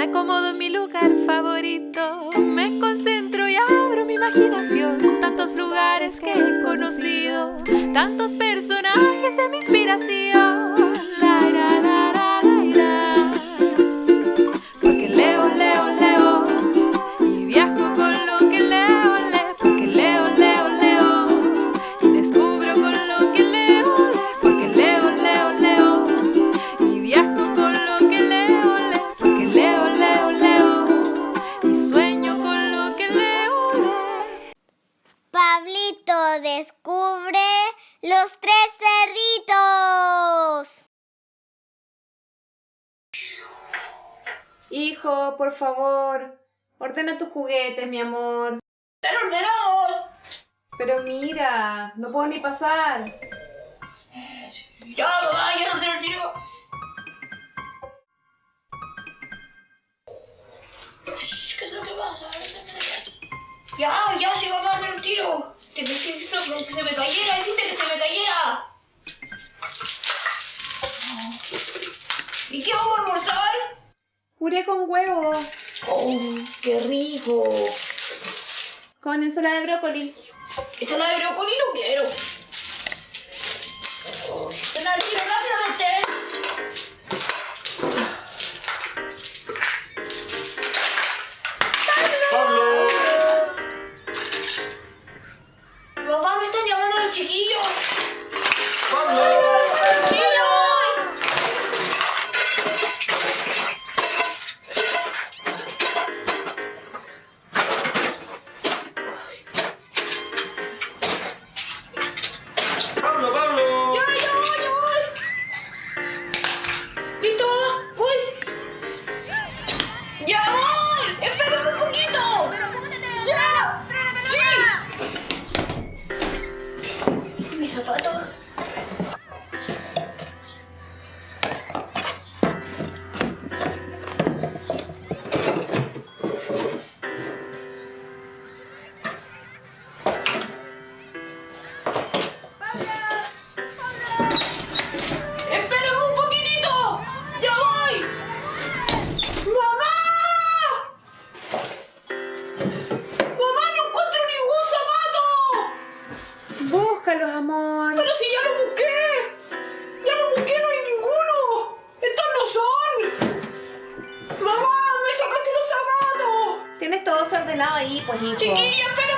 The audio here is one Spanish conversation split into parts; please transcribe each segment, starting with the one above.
Me acomodo en mi lugar favorito, me concentro y abro mi imaginación. Tantos lugares que he conocido, tantos personajes de mi inspiración. Hijo, por favor, ordena tus juguetes, mi amor. ¡Están ordenados! Pero mira, no puedo ni pasar. Ya, mamá, ya lo ordeno el tiro. ¿Qué es lo que pasa? Ya, ya, sí, mamá, ordeno el tiro. Que, que, que se me cayera, hiciste que se me cayera. ¿Y qué vamos a almorzar? Puré con huevo, ¡Oh, qué rico! con ensalada de brócoli. Esa la de brócoli no quiero. Pues, hijo. ¡Chiquilla, espérame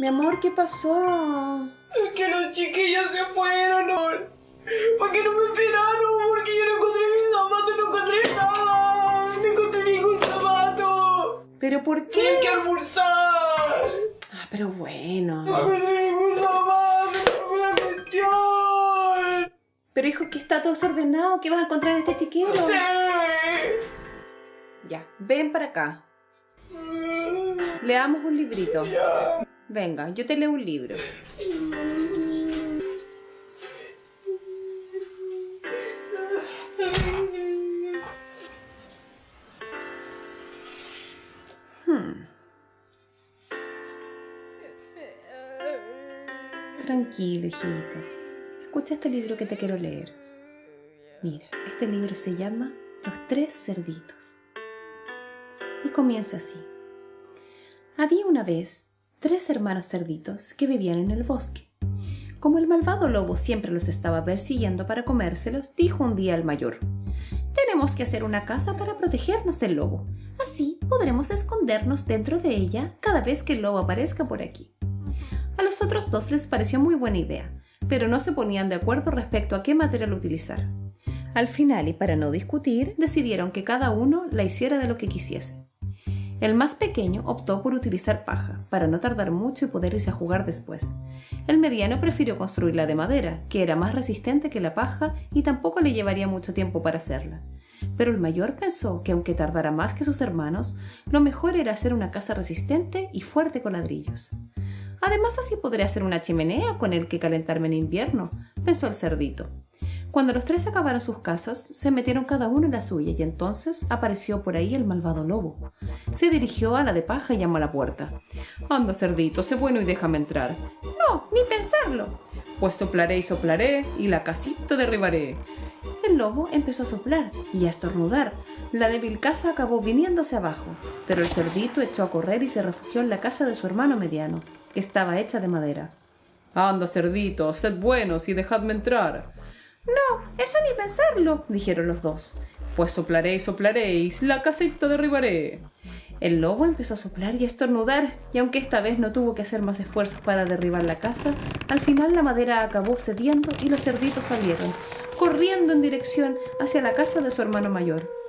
Mi amor, ¿qué pasó? Es que los chiquillos se fueron, ¿no? Porque no me esperaron, porque yo no encontré mis zapatos, no encontré nada. No encontré ningún zapato. ¿Pero por qué? Tienen que almorzar. Ah, pero bueno. No encontré ningún zapato, no la cuestión. Pero hijo, que está todo desordenado. ¿Qué vas a encontrar en este chiquero? Sí. Ya, ven para acá. Leamos un librito. Venga, yo te leo un libro. Hmm. Tranquilo, hijito. Escucha este libro que te quiero leer. Mira, este libro se llama Los tres cerditos. Y comienza así. Había una vez tres hermanos cerditos que vivían en el bosque. Como el malvado lobo siempre los estaba persiguiendo para comérselos, dijo un día al mayor, Tenemos que hacer una casa para protegernos del lobo. Así podremos escondernos dentro de ella cada vez que el lobo aparezca por aquí. A los otros dos les pareció muy buena idea, pero no se ponían de acuerdo respecto a qué material utilizar. Al final, y para no discutir, decidieron que cada uno la hiciera de lo que quisiese. El más pequeño optó por utilizar paja, para no tardar mucho y poder irse a jugar después. El mediano prefirió construirla de madera, que era más resistente que la paja y tampoco le llevaría mucho tiempo para hacerla. Pero el mayor pensó que aunque tardara más que sus hermanos, lo mejor era hacer una casa resistente y fuerte con ladrillos. Además así podré hacer una chimenea con el que calentarme en invierno, pensó el cerdito. Cuando los tres acabaron sus casas, se metieron cada uno en la suya y entonces apareció por ahí el malvado lobo. Se dirigió a la de paja y llamó a la puerta. Anda, cerdito, sé bueno y déjame entrar. No, ni pensarlo. Pues soplaré y soplaré y la casita derribaré. El lobo empezó a soplar y a estornudar. La débil casa acabó viniéndose abajo, pero el cerdito echó a correr y se refugió en la casa de su hermano mediano, que estaba hecha de madera. Anda, cerdito, sed buenos y dejadme entrar. No, eso ni pensarlo, dijeron los dos. Pues soplaré y soplaréis, la casita derribaré. El lobo empezó a soplar y a estornudar, y aunque esta vez no tuvo que hacer más esfuerzos para derribar la casa, al final la madera acabó cediendo y los cerditos salieron, corriendo en dirección hacia la casa de su hermano mayor.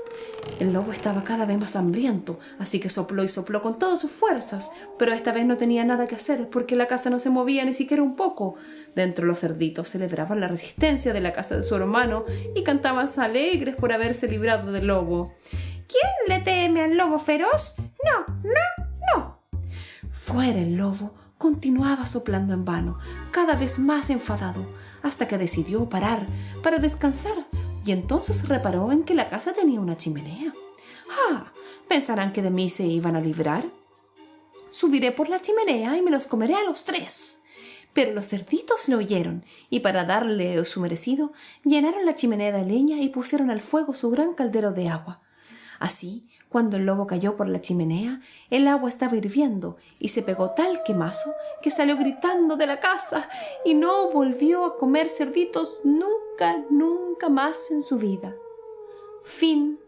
El lobo estaba cada vez más hambriento, así que sopló y sopló con todas sus fuerzas, pero esta vez no tenía nada que hacer porque la casa no se movía ni siquiera un poco. Dentro los cerditos celebraban la resistencia de la casa de su hermano y cantaban alegres por haberse librado del lobo. ¿Quién le teme al lobo feroz? No, no, no. Fuera el lobo continuaba soplando en vano, cada vez más enfadado, hasta que decidió parar para descansar y entonces reparó en que la casa tenía una chimenea. ¡Ah! ¿Pensarán que de mí se iban a librar? Subiré por la chimenea y me los comeré a los tres. Pero los cerditos le oyeron, y para darle su merecido, llenaron la chimenea de leña y pusieron al fuego su gran caldero de agua. Así, cuando el lobo cayó por la chimenea, el agua estaba hirviendo y se pegó tal quemazo que salió gritando de la casa y no volvió a comer cerditos nunca, nunca más en su vida. Fin.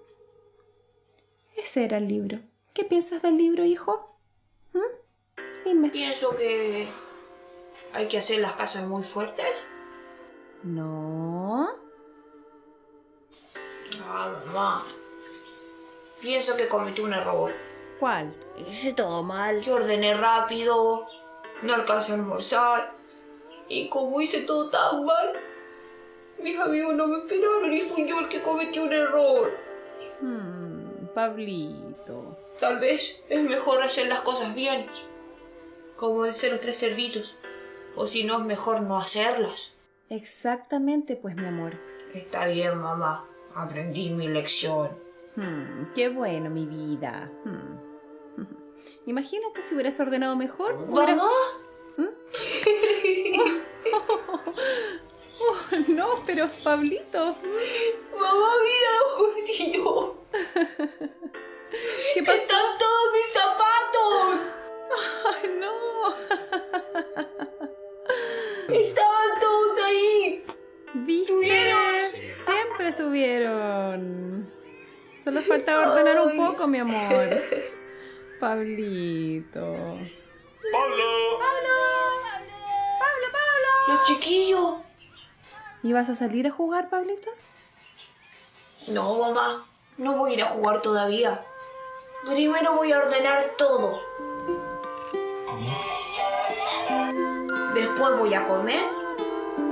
Ese era el libro. ¿Qué piensas del libro, hijo? ¿Mm? Dime. Pienso que hay que hacer las casas muy fuertes. No. Ah, mamá. Pienso que cometí un error. ¿Cuál? Hice todo mal. Que ordené rápido, no alcancé a almorzar. Y como hice todo tan mal, mis amigos no me esperaron y fui yo el que cometió un error. Hmm, Pablito. Tal vez es mejor hacer las cosas bien, como dicen los tres cerditos. O si no, es mejor no hacerlas. Exactamente, pues, mi amor. Está bien, mamá. Aprendí mi lección. Hmm, qué bueno, mi vida. Hmm. Imagínate si hubieras ordenado mejor. hubieras- ¿Mamá? Oh, no, pero Pablito. Mamá, mira, Justillo. ¿Qué pasó? ¡Están todos mis zapatos! Ay, no. ¡Estaban todos ahí! ¿Viste? ¿Tuvieron? Siempre estuvieron. Solo falta ordenar un poco, mi amor. Pablito. Pablo. ¡Los chiquillos! ¿Ibas a salir a jugar, Pablito? No, mamá. No voy a ir a jugar todavía. Primero voy a ordenar todo. Después voy a comer.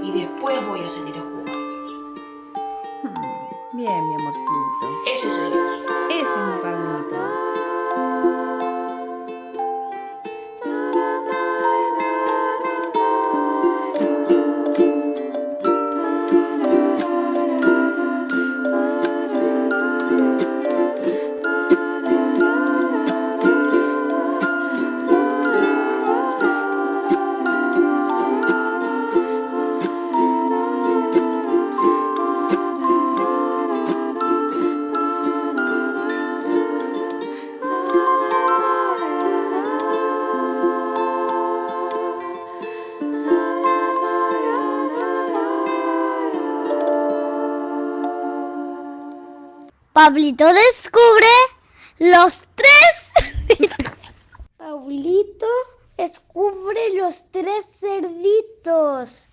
Y después voy a salir a jugar. Bien, mi amorcito. Ese soy Pablito descubre los tres cerditos. Pablito descubre los tres cerditos.